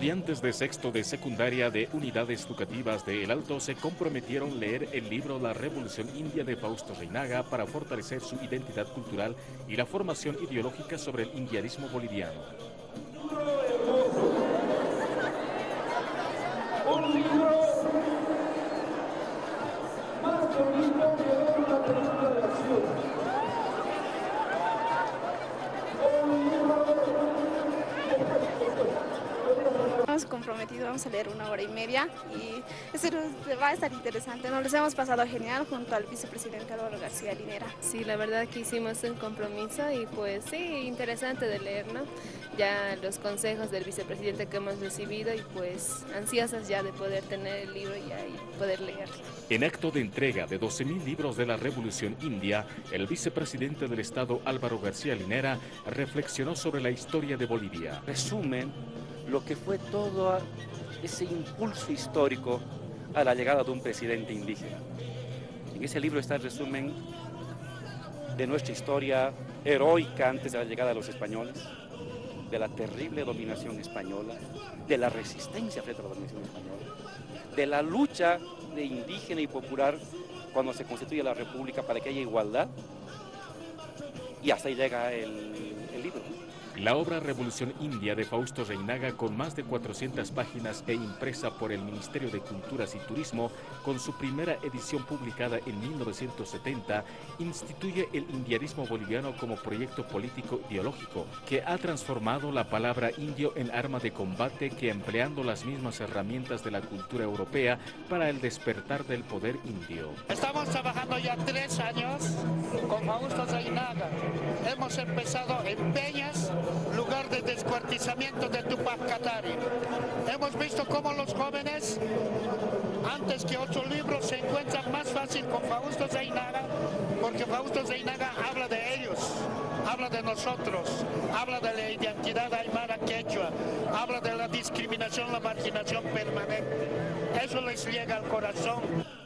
Estudiantes de sexto de secundaria de unidades educativas de El Alto se comprometieron a leer el libro La Revolución India de Fausto Reinaga para fortalecer su identidad cultural y la formación ideológica sobre el indianismo boliviano. Comprometido, vamos a leer una hora y media y eso va a estar interesante. Nos los hemos pasado genial junto al vicepresidente Álvaro García Linera. Sí, la verdad que hicimos un compromiso y pues sí, interesante de leer, ¿no? Ya los consejos del vicepresidente que hemos recibido y pues ansiosas ya de poder tener el libro ya y poder leerlo. En acto de entrega de 12.000 libros de la Revolución India, el vicepresidente del Estado Álvaro García Linera reflexionó sobre la historia de Bolivia. Resumen lo que fue todo ese impulso histórico a la llegada de un presidente indígena. En ese libro está el resumen de nuestra historia heroica antes de la llegada de los españoles, de la terrible dominación española, de la resistencia frente a la dominación española, de la lucha de indígena y popular cuando se constituye la república para que haya igualdad, y hasta ahí llega el, el libro. La obra Revolución India de Fausto Reinaga, con más de 400 páginas e impresa por el Ministerio de Culturas y Turismo, con su primera edición publicada en 1970, instituye el indianismo boliviano como proyecto político ideológico, que ha transformado la palabra indio en arma de combate que empleando las mismas herramientas de la cultura europea para el despertar del poder indio. Estamos trabajando ya tres años con Fausto Reinaga. Hemos empezado en Peñas, lugar de descuartizamiento de Tupac Katari. Hemos visto cómo los jóvenes, antes que otros libros, se encuentran más fácil con Fausto Zeinaga, porque Fausto Zeinaga habla de ellos, habla de nosotros, habla de la identidad aymara quechua, habla de la discriminación, la marginación permanente. Eso les llega al corazón.